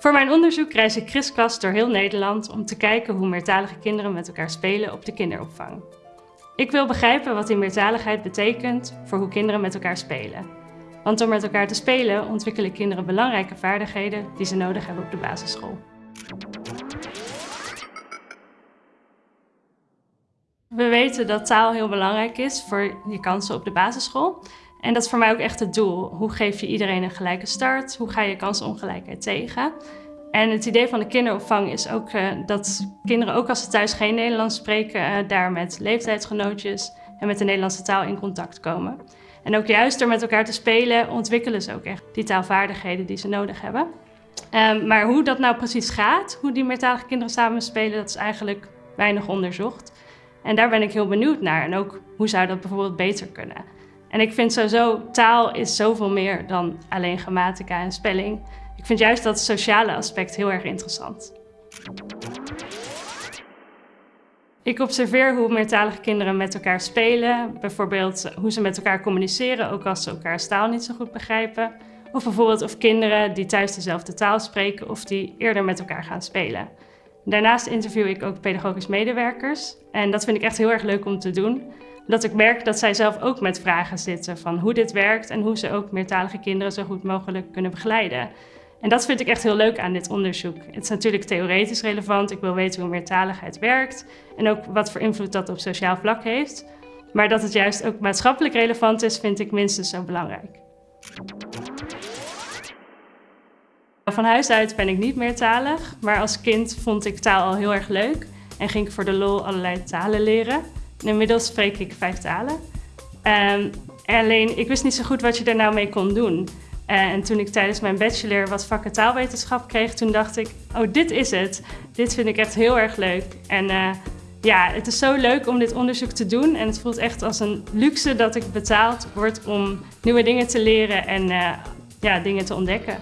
Voor mijn onderzoek reis ik kriskras door heel Nederland om te kijken hoe meertalige kinderen met elkaar spelen op de kinderopvang. Ik wil begrijpen wat die meertaligheid betekent voor hoe kinderen met elkaar spelen. Want door met elkaar te spelen ontwikkelen kinderen belangrijke vaardigheden die ze nodig hebben op de basisschool. We weten dat taal heel belangrijk is voor je kansen op de basisschool. En dat is voor mij ook echt het doel. Hoe geef je iedereen een gelijke start? Hoe ga je kansenongelijkheid tegen? En het idee van de kinderopvang is ook uh, dat kinderen, ook als ze thuis geen Nederlands spreken, uh, daar met leeftijdsgenootjes en met de Nederlandse taal in contact komen. En ook juist door met elkaar te spelen ontwikkelen ze ook echt die taalvaardigheden die ze nodig hebben. Um, maar hoe dat nou precies gaat, hoe die meertalige kinderen samen spelen, dat is eigenlijk weinig onderzocht. En daar ben ik heel benieuwd naar. En ook hoe zou dat bijvoorbeeld beter kunnen? En ik vind sowieso, taal is zoveel meer dan alleen grammatica en spelling. Ik vind juist dat sociale aspect heel erg interessant. Ik observeer hoe meertalige kinderen met elkaar spelen. Bijvoorbeeld hoe ze met elkaar communiceren, ook als ze elkaars taal niet zo goed begrijpen. Of bijvoorbeeld of kinderen die thuis dezelfde taal spreken of die eerder met elkaar gaan spelen. Daarnaast interview ik ook pedagogisch medewerkers. En dat vind ik echt heel erg leuk om te doen. Dat ik merk dat zij zelf ook met vragen zitten van hoe dit werkt en hoe ze ook meertalige kinderen zo goed mogelijk kunnen begeleiden. En dat vind ik echt heel leuk aan dit onderzoek. Het is natuurlijk theoretisch relevant. Ik wil weten hoe meertaligheid werkt en ook wat voor invloed dat op sociaal vlak heeft. Maar dat het juist ook maatschappelijk relevant is, vind ik minstens zo belangrijk. Van huis uit ben ik niet meertalig, maar als kind vond ik taal al heel erg leuk en ging ik voor de lol allerlei talen leren. Inmiddels spreek ik vijf talen. Um, alleen, ik wist niet zo goed wat je er nou mee kon doen. Uh, en toen ik tijdens mijn bachelor wat vakken taalwetenschap kreeg, toen dacht ik, oh dit is het. Dit vind ik echt heel erg leuk. En uh, ja, het is zo leuk om dit onderzoek te doen. En het voelt echt als een luxe dat ik betaald word om nieuwe dingen te leren en uh, ja, dingen te ontdekken.